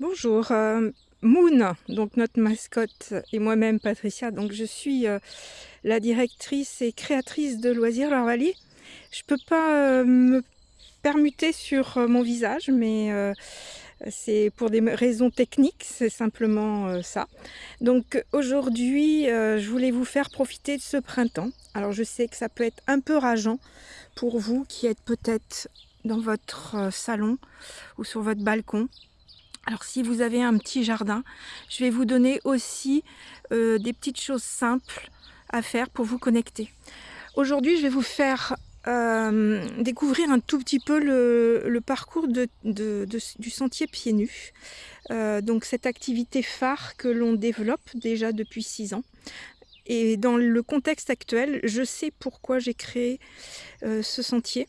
Bonjour, euh, Moon, donc notre mascotte, et moi-même Patricia. Donc je suis euh, la directrice et créatrice de Loisirs Leur Vallée. Je peux pas euh, me permuter sur mon visage, mais c'est pour des raisons techniques, c'est simplement ça. Donc aujourd'hui, je voulais vous faire profiter de ce printemps. Alors je sais que ça peut être un peu rageant pour vous qui êtes peut-être dans votre salon ou sur votre balcon alors si vous avez un petit jardin, je vais vous donner aussi euh, des petites choses simples à faire pour vous connecter. Aujourd'hui, je vais vous faire euh, découvrir un tout petit peu le, parcours du sentier pieds nus. Euh, donc cette activité phare que l'on développe déjà depuis six ans. Et dans le contexte actuel, je sais pourquoi j'ai créé ce sentier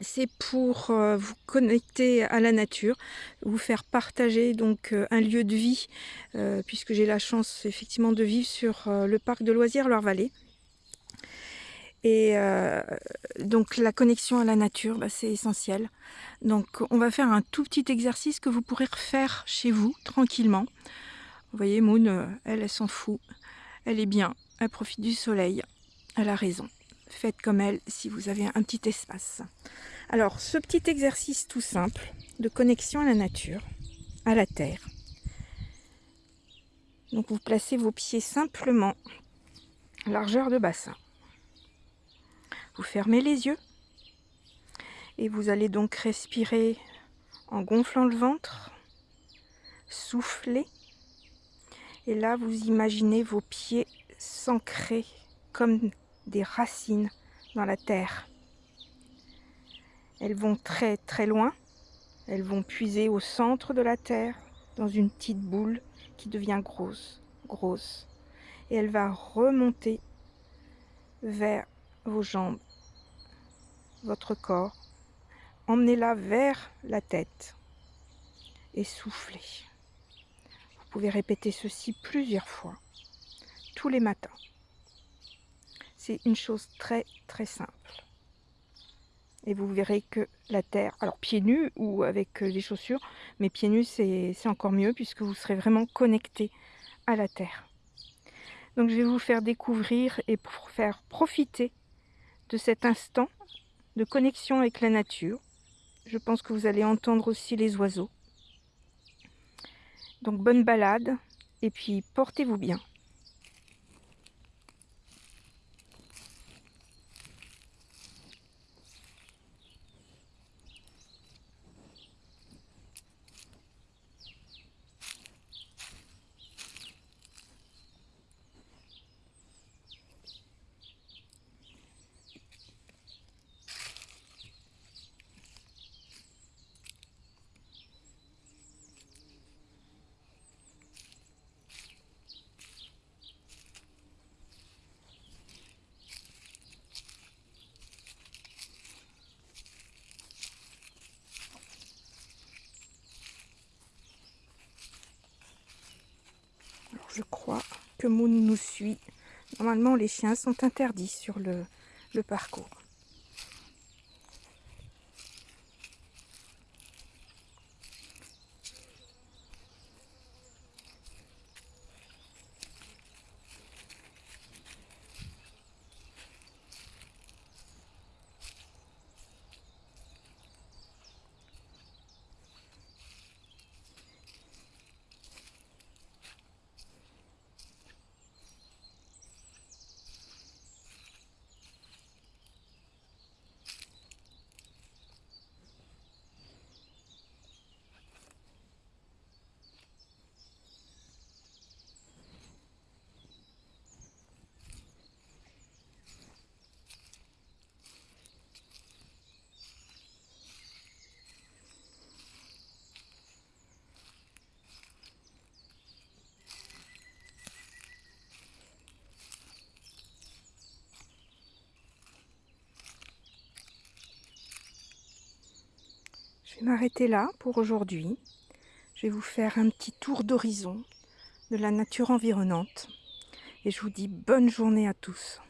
c'est pour euh, vous connecter à la nature, vous faire partager donc euh, un lieu de vie, euh, puisque j'ai la chance effectivement de vivre sur le parc de loisirs Loire-Vallée. Et donc la connexion à la nature, bah, c'est essentiel. Donc on va faire un tout petit exercice que vous pourrez refaire chez vous, tranquillement. Vous voyez, Moon, elle, elle s'en fout. Elle est bien, elle profite du soleil. Elle a raison. Faites comme elle si vous avez un petit espace. Alors, ce petit exercice tout simple de connexion à la nature, à la terre. Donc, vous placez vos pieds simplement largeur de bassin. Vous fermez les yeux et vous allez donc respirer en gonflant le ventre, souffler. Et là, vous imaginez vos pieds s'ancrer comme des racines dans la terre. Elles vont très très loin. Elles vont puiser au centre de la terre, dans une petite boule qui devient grosse, grosse. Et elle va remonter vers vos jambes, votre corps. Emmenez-la vers la tête et soufflez. Vous pouvez répéter ceci plusieurs fois, tous les matins. C'est une chose très très simple et vous verrez que la terre, alors pieds nus ou avec euh, des chaussures, mais pieds nus c'est encore mieux puisque vous serez vraiment connecté à la terre. Donc je vais vous faire découvrir et faire profiter de cet instant de connexion avec la nature. Je pense que vous allez entendre aussi les oiseaux. Donc bonne balade et puis portez-vous bien. Je crois que Moon nous suit. Normalement, les chiens sont interdits sur le, parcours. Vais m'arrêter là pour aujourd'hui. Je vais vous faire un petit tour d'horizon de la nature environnante. Et je vous dis bonne journée à tous.